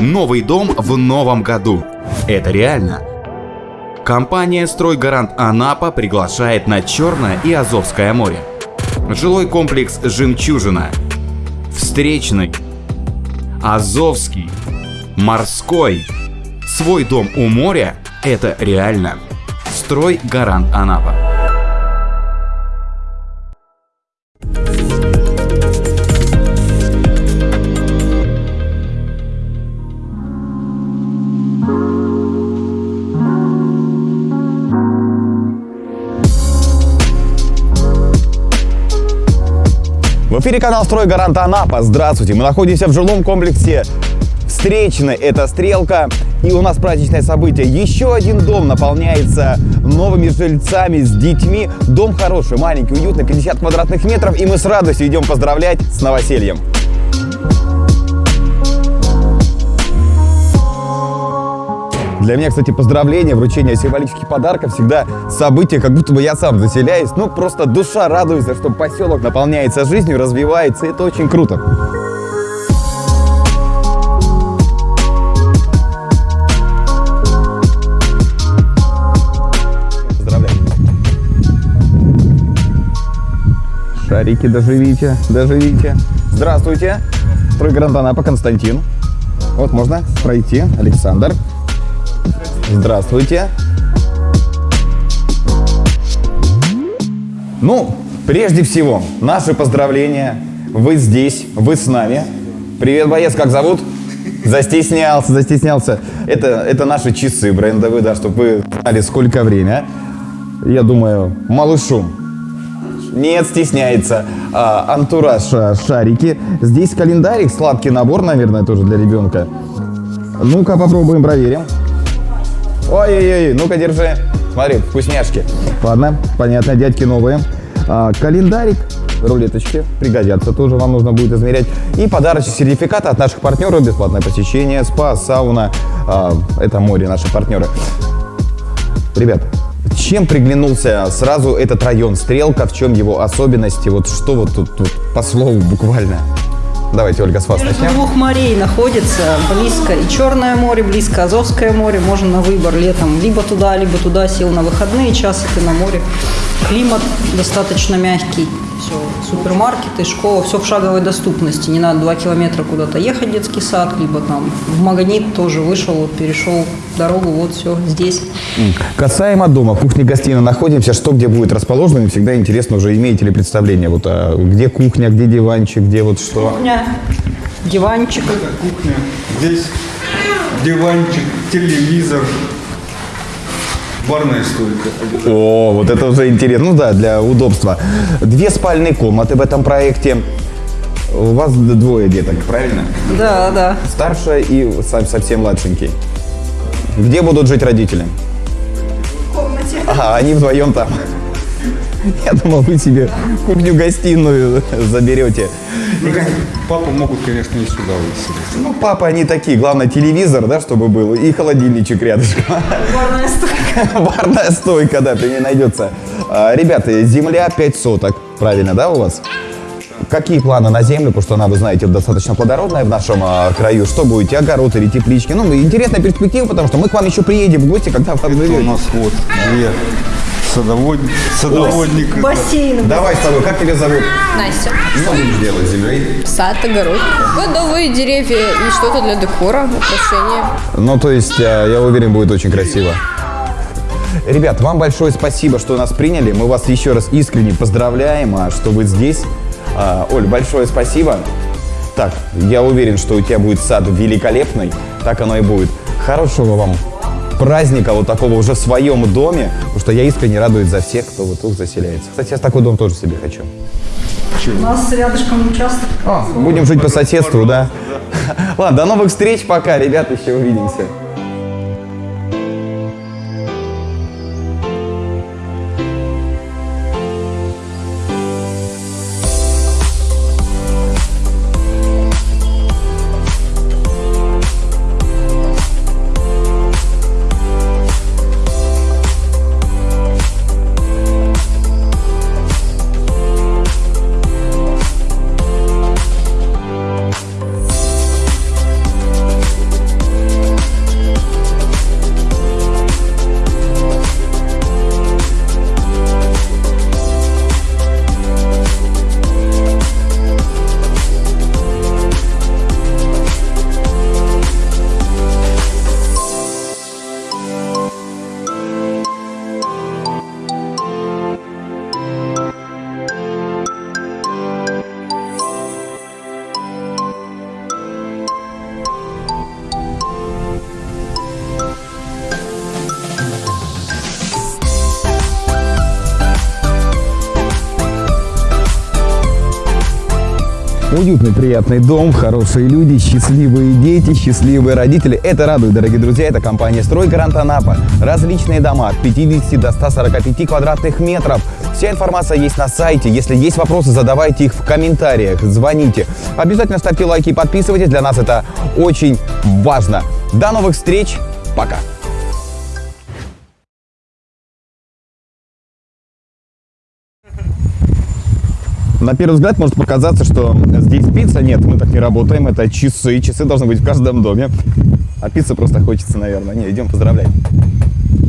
Новый дом в новом году. Это реально. Компания «Стройгарант Анапа» приглашает на Черное и Азовское море. Жилой комплекс «Жемчужина», Встречный, Азовский, Морской. Свой дом у моря – это реально. «Стройгарант Анапа». В эфире канал «Стройгарант Анапа». Здравствуйте. Мы находимся в жилом комплексе Встречный. Это Стрелка. И у нас праздничное событие. Еще один дом наполняется новыми жильцами с детьми. Дом хороший, маленький, уютный, 50 квадратных метров. И мы с радостью идем поздравлять с новосельем. Для меня, кстати, поздравления, вручение символических подарков всегда событие, как будто бы я сам заселяюсь. Ну, просто душа радуется, что поселок наполняется жизнью, развивается. Это очень круто. Шарики, доживите, доживите. Здравствуйте. Стройгарант Анапа, Константин. Вот можно пройти. Александр. Здравствуйте. Ну, прежде всего, наши поздравления. Вы здесь, вы с нами. Привет, боец, как зовут? Застеснялся, застеснялся. Это, это наши часы брендовые, да, чтобы вы знали, сколько время. Я думаю, малышу. Нет, стесняется. А, антураж а, шарики. Здесь календарик, сладкий набор, наверное, тоже для ребенка. Ну-ка, попробуем, проверим. Ой-ой-ой, ну-ка, держи. Смотри, вкусняшки. Ладно, понятно, дядьки новые. А, календарик, рулеточки пригодятся тоже, вам нужно будет измерять. И подарочный сертификат от наших партнеров, бесплатное посещение, спа, сауна. А, это море, наши партнеры. Ребят, чем приглянулся сразу этот район Стрелка, в чем его особенности, вот что вот тут, тут по слову буквально? Давайте, Ольга, с вас Между начнем. двух морей находится близко и Черное море, близко Азовское море. Можно на выбор летом либо туда, либо туда сел на выходные часы ты на море. Климат достаточно мягкий. Все, супермаркеты, школа, все в шаговой доступности. Не надо два километра куда-то ехать, детский сад, либо там в магнит тоже вышел, вот перешел дорогу, вот все здесь. Касаемо дома, кухня-гостиная находимся, что где будет расположено, мне всегда интересно, уже имеете ли представление, вот а, где кухня, где диванчик, где вот что. Кухня, диванчик. кухня. Здесь диванчик, телевизор, барная стойка. О, вот это уже интересно. Ну да, для удобства. Две спальные комнаты в этом проекте. У вас двое деток, правильно? Да, да. Старшая и совсем младшенький. Где будут жить родители? В комнате. Ага, они вдвоем там. Я думал, вы себе кухню-гостиную заберете. Конечно, Папу могут, конечно, и сюда выселить. Ну, папа, они такие. Главное, телевизор, да, чтобы был, и холодильничек рядышком. Барная стойка. Барная стойка, да, при ней найдется. А, Ребята, земля 5 соток, правильно, да, у вас? Какие планы на землю, потому что она, вы знаете, достаточно плодородная в нашем а, краю. Что будете, огород или теплички? Ну, интересная перспектива, потому что мы к вам еще приедем в гости, когда вы Это у нас вот две садовод... садоводника. Бассейн. Давай с тобой, как тебя зовут? Настя. Что будешь делать с землей? Сад, огород. Годовые деревья и что-то для декора, украшения. Ну, то есть, а, я уверен, будет очень красиво. Ребят, вам большое спасибо, что нас приняли. Мы вас еще раз искренне поздравляем, а, что вы здесь. А, Оль, большое спасибо. Так, я уверен, что у тебя будет сад великолепный. Так оно и будет. Хорошего вам праздника вот такого уже в своем доме, потому что я искренне радуюсь за всех, кто вот тут заселяется. Кстати, я такой дом тоже себе хочу. У нас рядышком участок. А, будем жить по соседству, да? Ладно, до новых встреч, пока, ребята, еще увидимся. Уютный, приятный дом, хорошие люди, счастливые дети, счастливые родители. Это радует, дорогие друзья. Это компания «Стройгарант Анапа». Различные дома от 50 до 145 квадратных метров. Вся информация есть на сайте. Если есть вопросы, задавайте их в комментариях, звоните. Обязательно ставьте лайки и подписывайтесь. Для нас это очень важно. До новых встреч. Пока. На первый взгляд может показаться, что здесь пицца. Нет, мы так не работаем. Это часы. Часы должны быть в каждом доме. А пиццы просто хочется, наверное. Не, идем поздравлять.